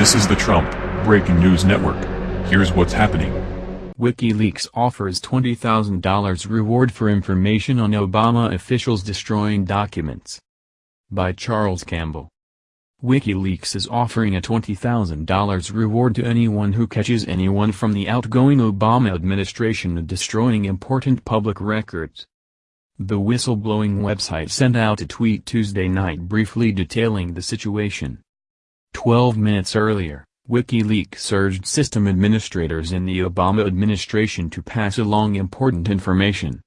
This is the Trump Breaking News Network. Here's what's happening. WikiLeaks offers $20,000 reward for information on Obama officials destroying documents. By Charles Campbell. WikiLeaks is offering a $20,000 reward to anyone who catches anyone from the outgoing Obama administration destroying important public records. The whistleblowing website sent out a tweet Tuesday night briefly detailing the situation. Twelve minutes earlier, WikiLeaks urged system administrators in the Obama administration to pass along important information.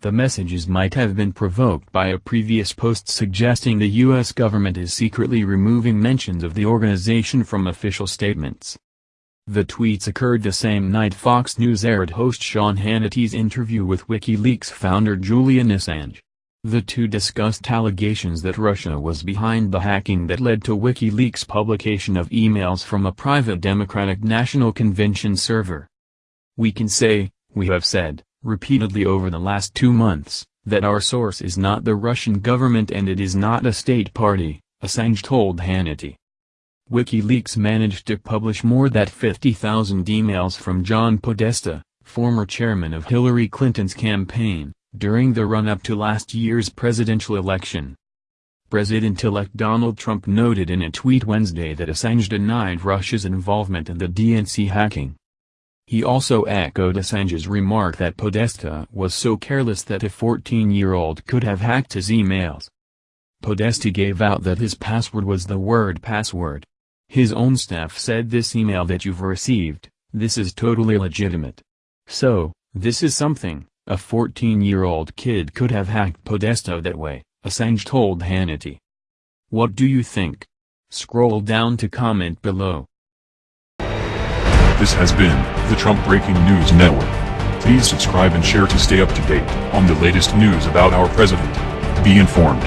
The messages might have been provoked by a previous post suggesting the U.S. government is secretly removing mentions of the organization from official statements. The tweets occurred the same night Fox News aired host Sean Hannity's interview with WikiLeaks founder Julian Assange. The two discussed allegations that Russia was behind the hacking that led to WikiLeaks' publication of emails from a private Democratic National Convention server. We can say, we have said, repeatedly over the last two months, that our source is not the Russian government and it is not a state party, Assange told Hannity. WikiLeaks managed to publish more than 50,000 emails from John Podesta, former chairman of Hillary Clinton's campaign, during the run-up to last year's presidential election. President-elect Donald Trump noted in a tweet Wednesday that Assange denied Russia's involvement in the DNC hacking. He also echoed Assange's remark that Podesta was so careless that a 14-year-old could have hacked his emails. Podesta gave out that his password was the word password. His own staff said this email that you've received, this is totally legitimate. So, this is something. A 14-year-old kid could have hacked Podesta that way, Assange told Hannity. What do you think? Scroll down to comment below. This has been the Trump Breaking News Network. Please subscribe and share to stay up to date on the latest news about our president. Be informed.